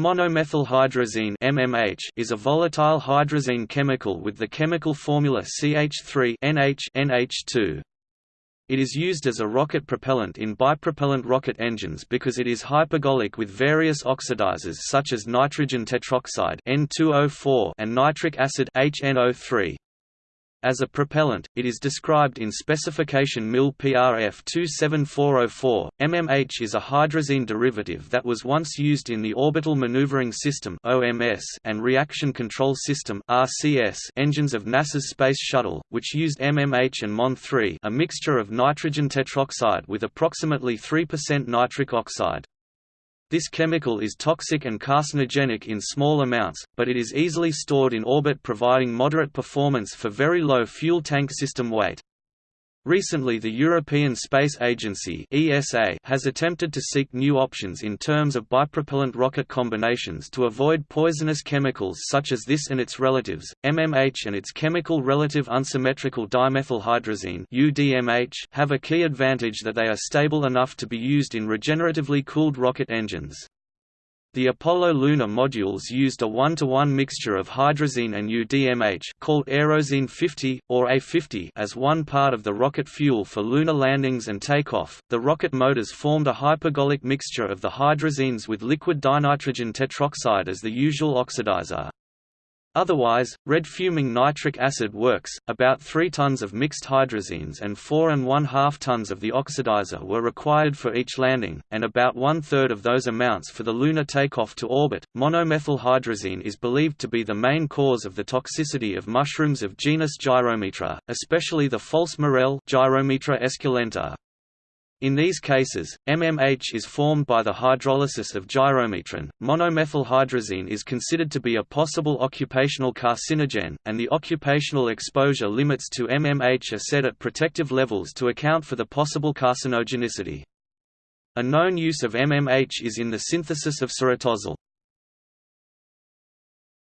Monomethylhydrazine MMH is a volatile hydrazine chemical with the chemical formula CH3 NH NH2. It is used as a rocket propellant in bipropellant rocket engines because it is hypergolic with various oxidizers such as nitrogen tetroxide N2O4 and nitric acid HNO3. As a propellant, it is described in specification MIL PRF 27404. MMH is a hydrazine derivative that was once used in the Orbital Maneuvering System (OMS) and Reaction Control System (RCS) engines of NASA's Space Shuttle, which used MMH and MON3, a mixture of nitrogen tetroxide with approximately 3% nitric oxide. This chemical is toxic and carcinogenic in small amounts, but it is easily stored in orbit providing moderate performance for very low fuel tank system weight. Recently the European Space Agency ESA has attempted to seek new options in terms of bipropellant rocket combinations to avoid poisonous chemicals such as this and its relatives, MMH and its chemical relative unsymmetrical dimethylhydrazine UDMH have a key advantage that they are stable enough to be used in regeneratively cooled rocket engines. The Apollo lunar modules used a one-to-one -one mixture of hydrazine and UDMH called Aerozine 50, or A50 as one part of the rocket fuel for lunar landings and takeoff. The rocket motors formed a hypergolic mixture of the hydrazines with liquid dinitrogen tetroxide as the usual oxidizer. Otherwise, red fuming nitric acid works. About 3 tons of mixed hydrazines and 4 and 1 2 tons of the oxidizer were required for each landing, and about one third of those amounts for the lunar takeoff to orbit. Monomethylhydrazine is believed to be the main cause of the toxicity of mushrooms of genus Gyromitra, especially the false morel Gyromitra esculenta. In these cases, MMH is formed by the hydrolysis of gyromitrin. Monomethylhydrazine is considered to be a possible occupational carcinogen, and the occupational exposure limits to MMH are set at protective levels to account for the possible carcinogenicity. A known use of MMH is in the synthesis of cerotozol.